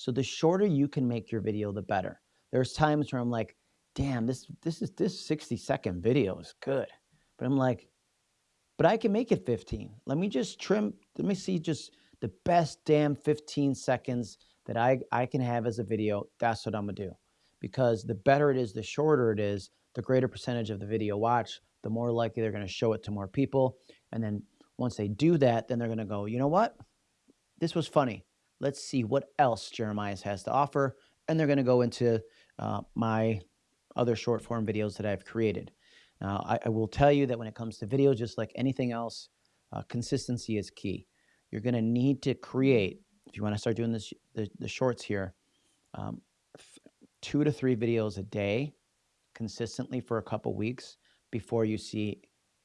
So the shorter you can make your video, the better. There's times where I'm like, damn, this this is this 60 second video is good. But I'm like, but I can make it 15. Let me just trim, let me see just the best damn 15 seconds that I, I can have as a video. That's what I'm gonna do. Because the better it is, the shorter it is, the greater percentage of the video watch, the more likely they're gonna show it to more people. And then once they do that, then they're gonna go, you know what? This was funny. Let's see what else Jeremias has to offer. And they're gonna go into uh, my other short form videos that I've created. Now, I, I, will tell you that when it comes to video, just like anything else, uh, consistency is key. You're going to need to create, if you want to start doing this, the, the shorts here, um, two to three videos a day consistently for a couple weeks before you see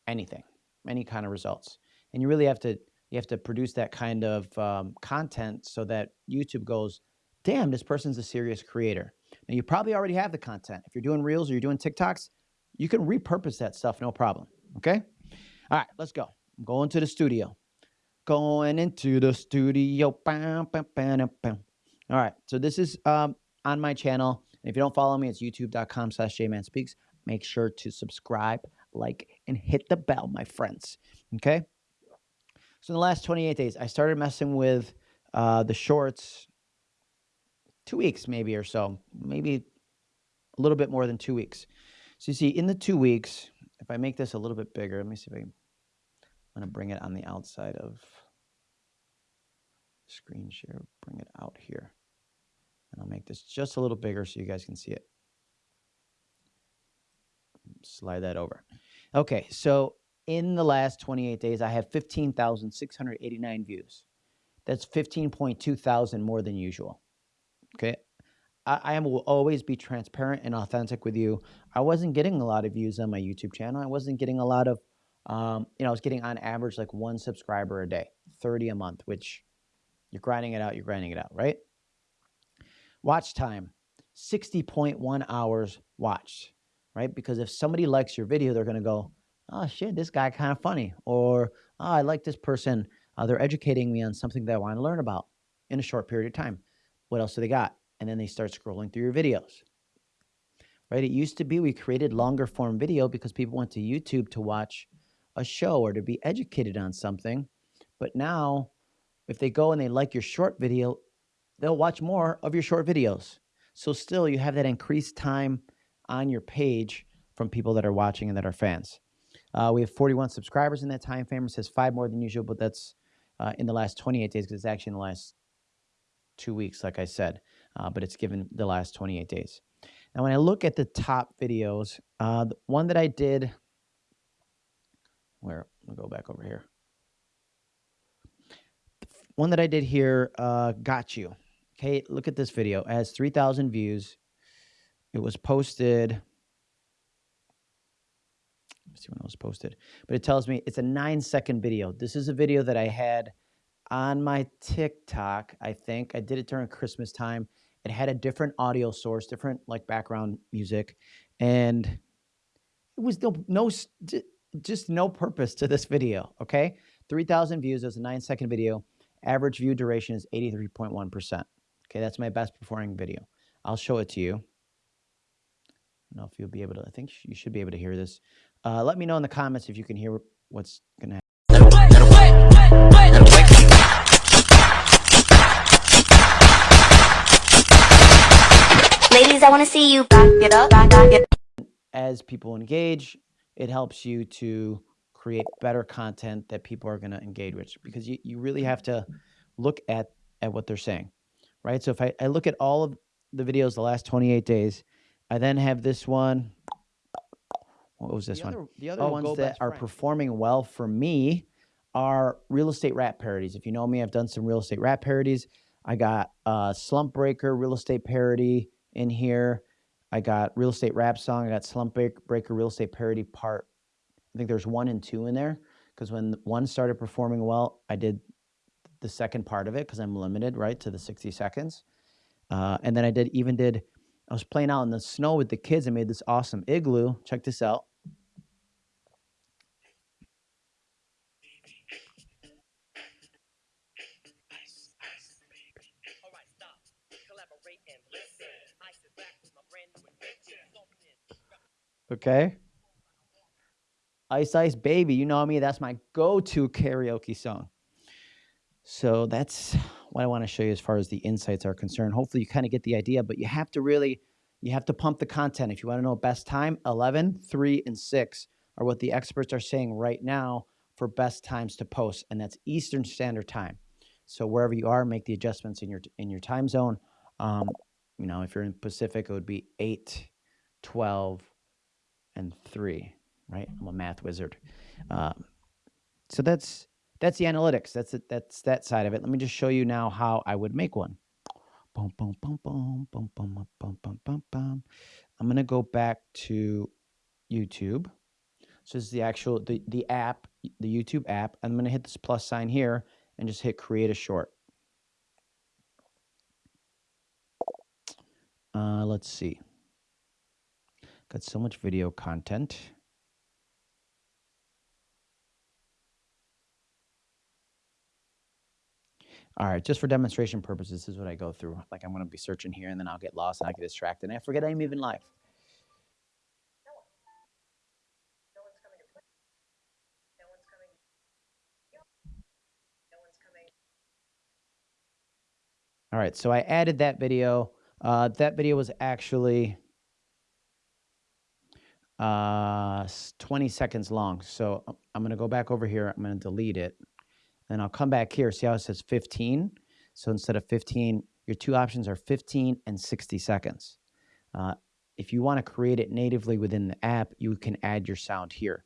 anything, any kind of results. And you really have to you have to produce that kind of um, content so that YouTube goes, damn, this person's a serious creator. Now, you probably already have the content. If you're doing Reels or you're doing TikToks, you can repurpose that stuff, no problem. Okay? All right, let's go. I'm going to the studio. Going into the studio. All right, so this is um, on my channel. And if you don't follow me, it's youtube.com slash jmanspeaks. Make sure to subscribe, like, and hit the bell, my friends. Okay? So in the last 28 days, I started messing with uh, the shorts two weeks maybe or so, maybe a little bit more than two weeks. So you see, in the two weeks, if I make this a little bit bigger, let me see if I I'm to bring it on the outside of screen share, bring it out here. And I'll make this just a little bigger so you guys can see it. Slide that over. Okay, so in the last 28 days, I have 15,689 views. That's 15.2 thousand more than usual. Okay. I, I will always be transparent and authentic with you. I wasn't getting a lot of views on my YouTube channel. I wasn't getting a lot of, um, you know, I was getting on average like one subscriber a day, 30 a month, which you're grinding it out, you're grinding it out, right? Watch time, 60.1 hours watched, right? Because if somebody likes your video, they're going to go, oh shit, this guy kind of funny. Or, oh, I like this person. Uh, they're educating me on something that I want to learn about in a short period of time. What else do they got? And then they start scrolling through your videos. Right? It used to be we created longer form video because people went to YouTube to watch a show or to be educated on something. But now, if they go and they like your short video, they'll watch more of your short videos. So still, you have that increased time on your page from people that are watching and that are fans. Uh, we have 41 subscribers in that time frame. It says five more than usual, but that's uh, in the last 28 days because it's actually in the last two weeks, like I said, uh, but it's given the last 28 days. Now, when I look at the top videos, uh, the one that I did, where, I'll go back over here. One that I did here, uh, Got You. Okay, look at this video. It has 3,000 views. It was posted, see when it was posted, but it tells me it's a nine second video. This is a video that I had on my TikTok, I think. I did it during Christmas time. It had a different audio source, different like background music, and it was no, no just no purpose to this video, okay? 3,000 views, it was a nine second video. Average view duration is 83.1%. Okay, that's my best performing video. I'll show it to you. I don't know if you'll be able to, I think you should be able to hear this. Uh, let me know in the comments if you can hear what's going to happen. Ladies, I want to see you back it up, back, it. As people engage, it helps you to create better content that people are going to engage with because you, you really have to look at, at what they're saying, right? So if I, I look at all of the videos the last 28 days, I then have this one. What was this the one? Other, the other oh, ones that are friend. performing well for me are real estate rap parodies. If you know me, I've done some real estate rap parodies. I got a Slump Breaker real estate parody in here. I got Real Estate Rap Song. I got Slump Breaker Real Estate Parody Part. I think there's one and two in there because when one started performing well, I did the second part of it because I'm limited, right, to the 60 seconds. Uh, and then I did even did, I was playing out in the snow with the kids. I made this awesome igloo. Check this out. Okay. Ice Ice Baby, you know me, that's my go-to karaoke song. So that's what I want to show you as far as the insights are concerned. Hopefully you kind of get the idea, but you have to really you have to pump the content. If you want to know best time, 11, 3 and 6 are what the experts are saying right now for best times to post and that's Eastern Standard Time. So wherever you are, make the adjustments in your in your time zone. Um, you know, if you're in Pacific, it would be 8, 12 and 3, right? I'm a math wizard. Um, so that's that's the analytics. That's it. That's that side of it. Let me just show you now how I would make one. Boom, boom, boom, boom, boom, boom, boom, boom, boom, boom. I'm gonna go back to YouTube. So this is the actual the the app, the YouTube app. I'm gonna hit this plus sign here and just hit create a short. Uh, let's see. Got so much video content. All right, just for demonstration purposes, this is what I go through. Like I'm gonna be searching here and then I'll get lost and I get distracted and I forget I'm even live. All right, so I added that video. Uh, that video was actually uh, 20 seconds long. So uh, I'm going to go back over here. I'm going to delete it. And I'll come back here. See how it says 15? So instead of 15, your two options are 15 and 60 seconds. Uh, if you want to create it natively within the app, you can add your sound here.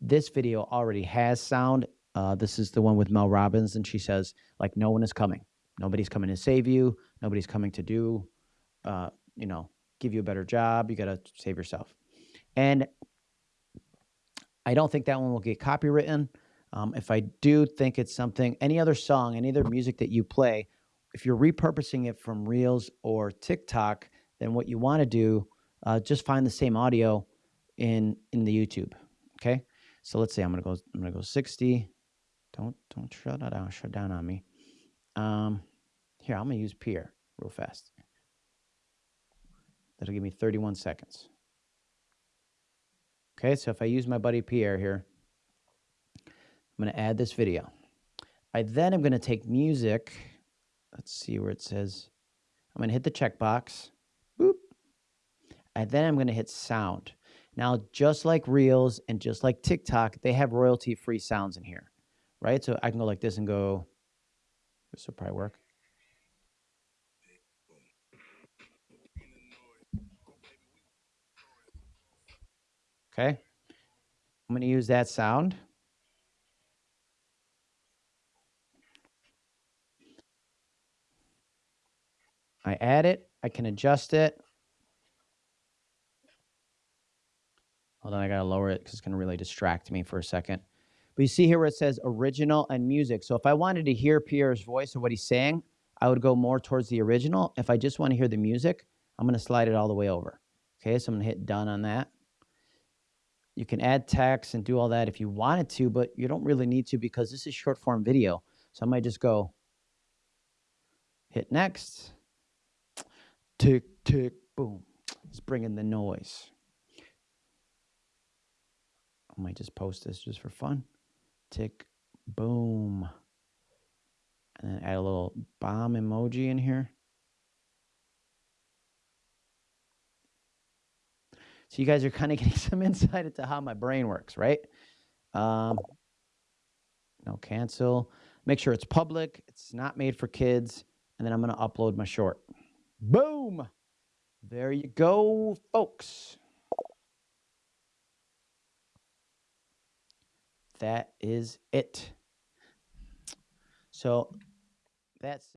This video already has sound. Uh, this is the one with Mel Robbins, and she says, like, no one is coming. Nobody's coming to save you. Nobody's coming to do, uh, you know, give you a better job. You got to save yourself. And I don't think that one will get copywritten. Um, if I do think it's something, any other song, any other music that you play, if you're repurposing it from Reels or TikTok, then what you want to do, uh, just find the same audio in in the YouTube. Okay, so let's say I'm gonna go. I'm gonna go 60. Don't don't shut down. Shut down on me. Um, here I'm gonna use Pierre real fast. That'll give me 31 seconds. Okay, so if I use my buddy Pierre here, I'm going to add this video. I then am going to take music. Let's see where it says. I'm going to hit the checkbox. Boop. And then I'm going to hit sound. Now, just like Reels and just like TikTok, they have royalty free sounds in here, right? So I can go like this and go, this will probably work. Okay. I'm going to use that sound. I add it. I can adjust it. Hold on, I got to lower it because it's to really distract me for a second. But you see here where it says original and music. So if I wanted to hear Pierre's voice or what he's saying, I would go more towards the original. If I just want to hear the music, I'm going to slide it all the way over. Okay, so I'm going to hit done on that. You can add text and do all that if you wanted to, but you don't really need to because this is short form video. So I might just go hit next. Tick, tick, boom. It's bringing the noise. I might just post this just for fun. Tick, boom. And then add a little bomb emoji in here. So you guys are kind of getting some insight into how my brain works, right? Um, no cancel. Make sure it's public. It's not made for kids. And then I'm going to upload my short. Boom. There you go, folks. That is it. So that's